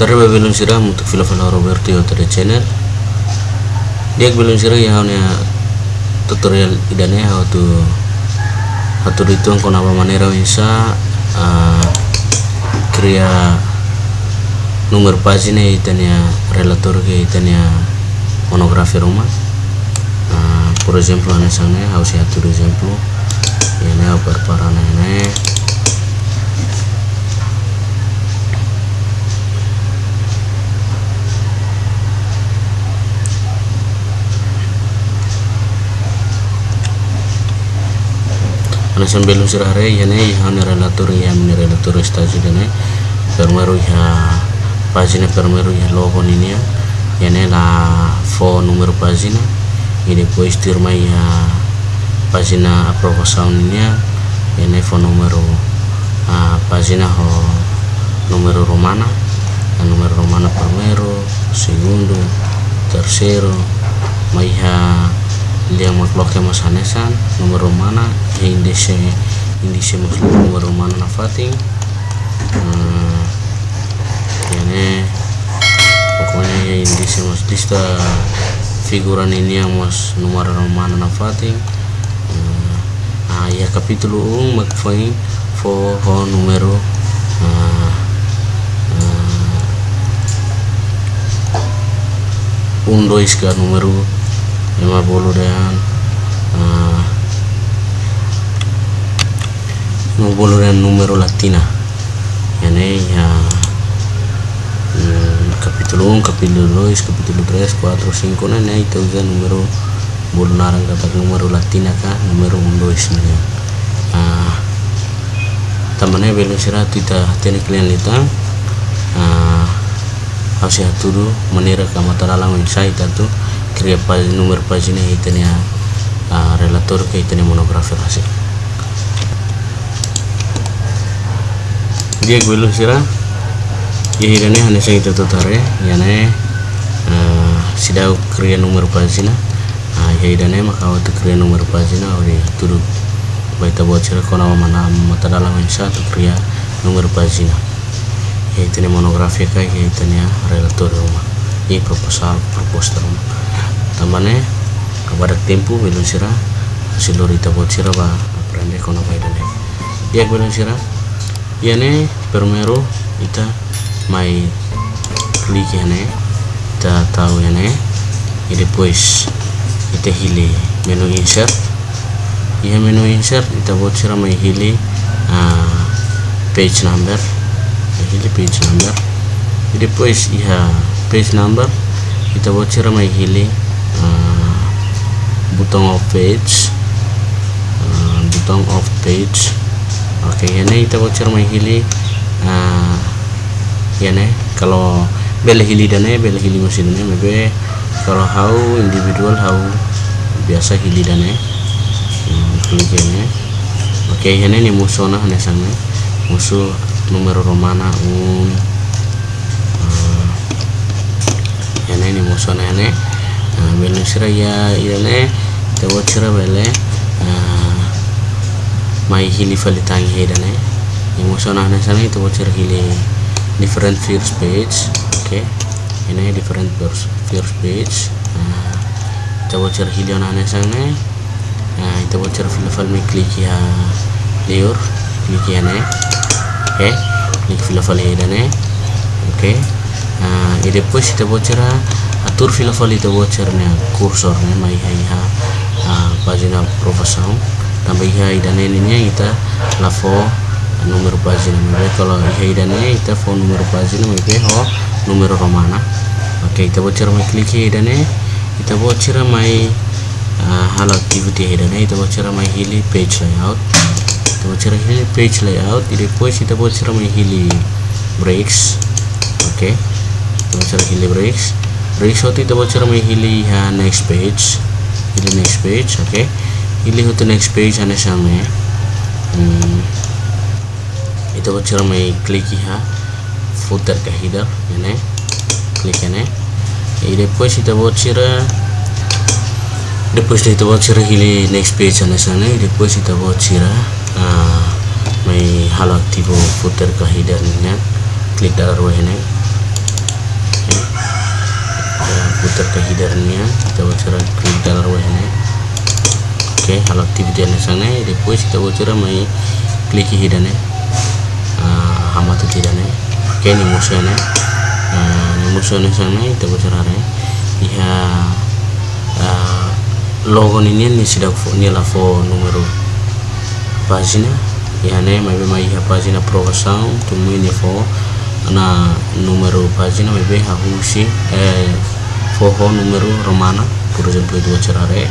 Terima belum sirah untuk film film Roberto dari channel. Dia belum sirah ya hanya tutorial idane how to how to itu ang kunapa manera bisa uh, kriya nomor pagina itania relator ke itania monografi rumah uh, por ejemplo ane sangne how si atur ejemplo ini apa parana ana sambil usirare yane yahane relator yamne relator stage dene permeru ya pagina permeru ya logo ini ya yane la fo numero pagina e depois tirma ya pagina ini ya yane fo numero a pagina ho numero romana. A numero romana permeru segundo terceiro maiha dia block mas hanesan nomor romana indice indice mas nomor romana na fating hmm, ini pokoknya ya mas lista figuran ini yang mas nomor romana na fating hmm, ah ya capítulo 1 magfain fo ho numero. Uh, un dois numero 50 dan uh, 50 dan numero latina. Yani ya mm, capítulo 1 capítulo 2 capítulo 3 4 5 nah nah itu kan numero bulu narang kata numero latina kah numero 1 2 nih uh, tamannya belum sirah tidak teknik kalian litang uh, harus ya tuh menira kamatara lang insight atau pagina, numero pagina hitania uh, relator ke hitania monografi hasil dia gue sira ya hirane hanya saya itu tutare ya. Ne uh, sidau crea numero pagina uh, ya hirane maka waktu crea numero pagina ori turu baita buat sira kona mana mata dalam satu crea numero pagina ya hitania monografi kai ya hitania relator rumah. Ini proposal proposter rumah tamane kepada tempo belum sira silorita buat sira ba aprende kono ya belum sira. Ne primero ita mai klik ne ita tahu ne e depois ita hili menu insert. Ya menu insert ita buat sira mai hili uh, page number. Hili page number. E depois iha page number ita buat sira mai hili button of page uh, button of page. Oke okay, ini kita voucher hili uh, ya nih kalau beli hili dan beli hili mesinnya maybe kalau how individual how biasa hili dan hmm, klik ini. Oke okay, ini nih musuh nah sana musuh nomor romana un uh, ini nih musuh nah nih bele siraya ilane tewo sira bele mai hili falitangi hedane emosona na sana itu sira hili different first page oke. Ini different first first page. Tewo sira hili ona na sana. Itu sira fili fal mi klik ya liur klik ya ne. Oke klik fili fal hedane oke. E depois tewo sira atur fila fali to watchernya kursornya mai hai ha pagina profession tambah dan ini kita lafo nomor pagina mai kalau hai dan kita fo nomor pagina mai ho nomor romana. Oke kita watcher mai klik hai dan kita watcher mai hal activity hai dan kita watcher mai hili page layout. Kita watcher hili page layout. Depois kita watcher mai hili breaks. Oke kita watcher hili breaks ratio itu bocor may hili ha next page. Hili next page okay hili ho to next page ane same hmm. itu bocor may click ha footer ka header ini click ini e depois itu bocor depois itu bocor hili next page ane sana e depois itu bocor uh, may halo footer ka header nya klik dalam ini putar ke hidarnya kita bocor klik dalam ini oke halo activity ane sana depois kita bocor mai klik hidane uh, hama tu ne oke ni musuh ne uh, ni musuh ne sana kita bocor are iya uh, logo ini ni sudah ni la fo numero pagina. Ne mai mai ha pagina provação tu ni fo na numero pagina mai be ha husi eh foho numero romana por itu cerare.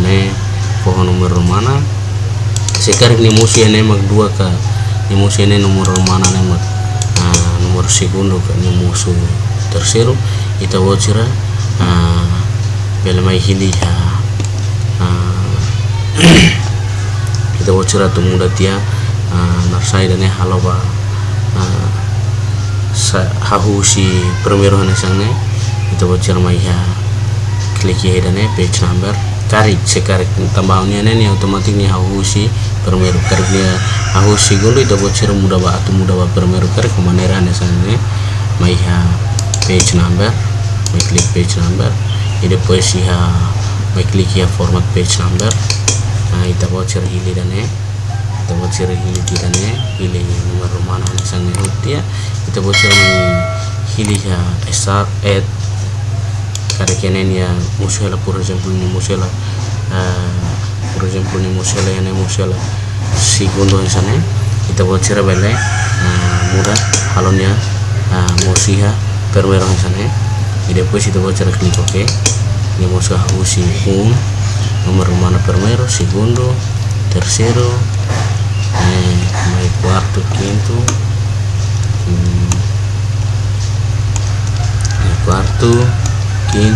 Ne foho numero romana. Sekarang ni musi ne mag dua ka. Ni musi ne numero romana ne mag uh, numero segundo ka. Ni musu terceiro ita wocera uh, bela mai hili ha uh, ita wocera tu muda tia uh, narsai dan haloba uh, hahu si primero hane sangne itu bocor mai ya klik ya dan page number. Tarik sekarik tambahnya ini otomatis nih hahu si primero karik dia hahu si gulu itu bocor mudah ba atau mudah ba primero karik kemanera hane sangne mai ya page number. Mai klik page number. Ini depois ya mai klik ya format page number. Nah itu bocor hili dan kita bocor hili dan hili nomor hane sangne dia kita bocor hili ya start at kada kenen ya musela por exemplo ni musela uh, por exemplo ni musela. Ya musela segundo sana kita bocor bele uh, mudah halonnya uh, musiha perwero sana. Y después kita bocor klik ok ni musuh usi un nomor mana primero segundo tercero eh, mai quarto quinto hmm, quarto nih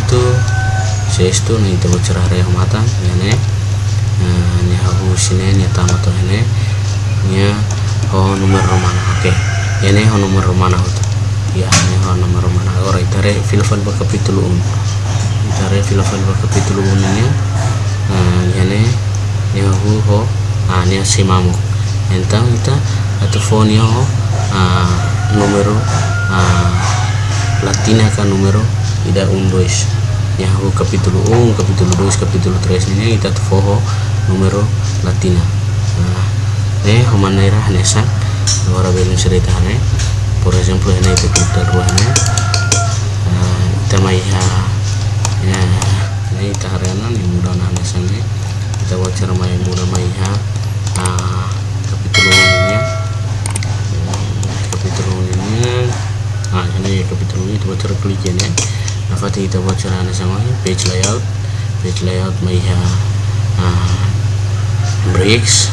itu cerah reh mata ya ne nya hahu sine nya tama to ne nya ho nomor romana oke. Ya ne ho nomor romana hoto ya ne ho nomor romana ora itare filofal ba capítulo 1 itare filofal ba capítulo 1 nya ya ne nya hu ho. Ah nya simamo então ita phone ho. Numero latina kan numero ida un dois Yahoo capítulo 1, capítulo 2, capítulo 3 ini kita foho numero latina. Nah, eh manera nesa. Agora belum cerita ne por ejemplo ini itu kita uh, kita maiha ya. Ini kita hariana ni mudah nah nesa ne kita wajar mai mudah maiha. Capítulo ini capítulo ini nah ini capítulo ini wajar klik ya nafati kita buat caranya sama page layout. Page layout may uh, breaks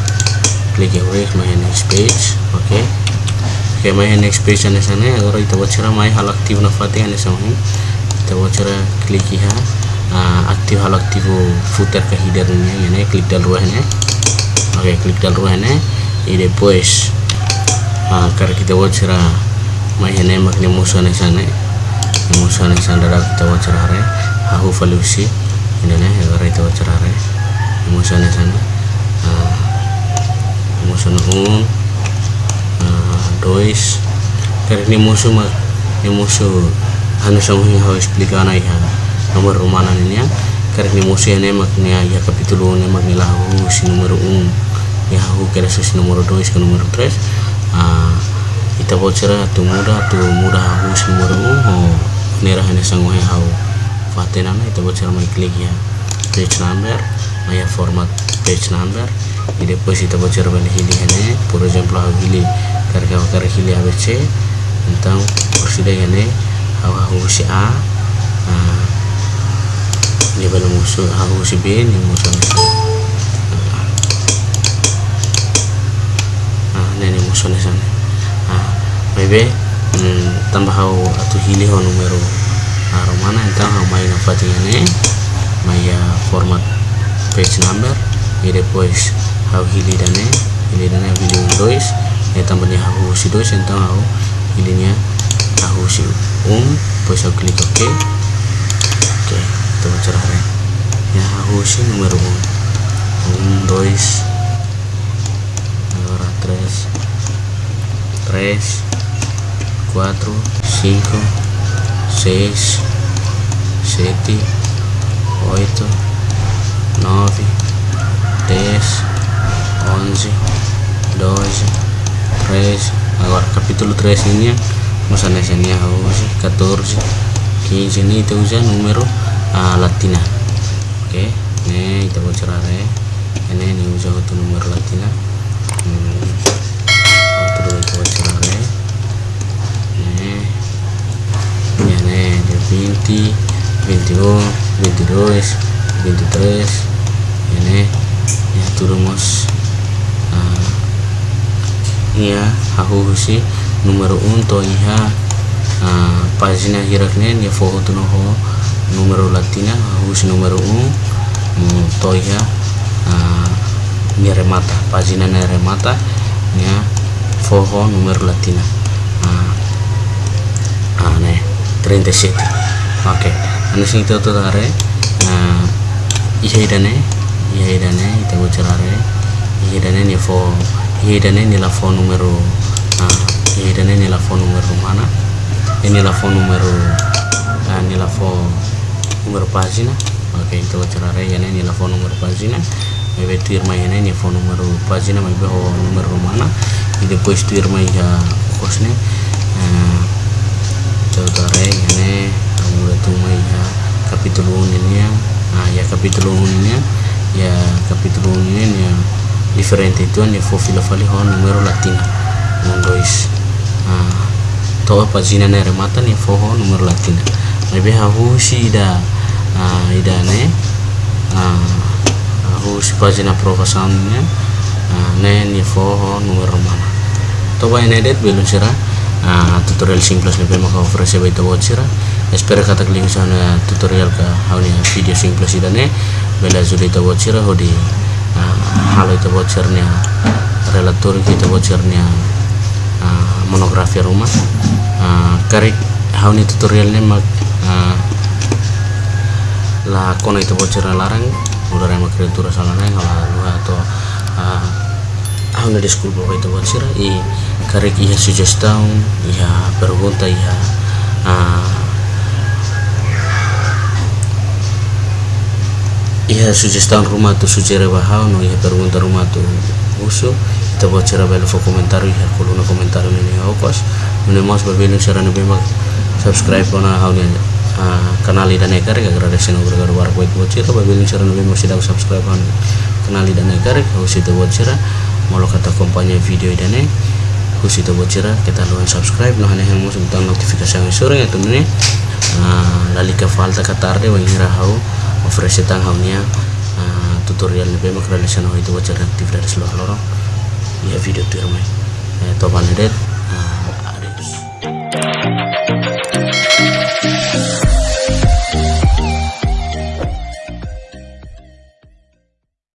klik ya break may next page oke okay. oke okay, may next page ane sana agar kita buat cara may hal aktif nafati ane sama kita buat cara klik ya uh, aktif hal aktif footer ke headernya ini klik dal ruahnya oke okay, klik dal ruahnya ini depois uh, karena kita buat cara may maknya musuh sandara kita wacarare hahu falusi indane agara itu wacarare musa ni sana musa un dois kare ni musuh mak ni musuh anu sama hau explicar na iha nomor rumana ni ya kare ni musuh ne mak ni ya capítulo ne mak ni lahu si numero un ya hahu kare si numero dois ke numero tres ita bocera tu muda tu muda hahu si numero un nera hanya sanggup hau. Fatena na itu bocor mai klik ya. Page number maya format page number. E depois itu bocor balik hili hene por exemplo hau hili karga karga hili abc então por sida hene hau hau si a. Ni bala musuh hau si b ni musuh ah nene musuh ni sana ah maybe hmm, tambah hau atau hili hau numero nah, romana então hau mai na fatinha maya format page number e depois hau hili dane hili dane hili um dois tambahnya hau si dois então hau hilinya hau si um depois hau klik ok. Ok itu cerah ya hau si numero um. Um dois agora três três 4, 5, 6, sete oito nove dez onze doze treze. Agora capítulo 3 ini vamos a enseñar hoje 14 15 ini itu usa número uh, latina. Oke okay. ini kita cerare ini ini usa itu número latina hmm. outro kita cerare ini ya ini 20 21 22 23 ini ya turumos uh, iya hahu si numero unto iha uh, pagina hirakne ya foto tu noho numero latina hahu si numero un to iha uh, ni remata pagina ne remata ya foto numero latina uh, ah, ne 37 oke. Okay anasing ito to tare na ihaidane ihaidane ita gocerare ihaidane ni fo ihaidane ni la fo numero uh, ihaidane ni la fo numero mana? Ini la fo numero uh, ni la fo numero pagina. Ok ita gocerare yana ni la fo numero pagina. Mai tuir mai yana ni fo numero pagina mai beho numero mana. E depois tuir mai ya kosne uh, tare yana tumai ya capítulo 1 ini ya ah ya capítulo 1 ini ya ya capítulo 1 ini ya diferente itu ya fofila fali ho numero latina. Un dois ah to pagina ne remata ni fo ho numero latina. Maybe ha husi ida ah ida ne ah husi pagina provasannya ah ne ni fo ho numero mana. To ba ne det belum sira uh, tutorial simples lebih maka ofrece baita sira espero kata kalian sana tutorial ka haunia video simples idane bela zudi ta sira hodi uh, halo ita nya relator kita nya uh, monografi rumah karik hauni tutorialnya mak uh, la kono ita bocira larang udah remak kreatura salana yang lalu atau uh, hauna di school bawa ita sira i karek sugestão iha pergunta iha uh, iha sugestão rumah tu sugere bahau no iha pergunta rumah tu uso kita buat cara bela fo komentar iha koluna komentar ini okos ini mas berbeda cara nabi mak subscribe hau ni uh, kanal dan ekar ya gara gara war buat buat cara berbeda cara nabi masih dah subscribe kan kanal dan ekar sih buat cara mau kata kompanya video dan kusito bocira kita luan subscribe no hanya yang musuh butang notifikasi yang sore itu nih lali ke falta ke tarde wa ngira hau ofrece tang haunya tutorial lebih mak relation itu bocira aktif dari seluruh lorong. Ya video tu ramai. Topan edet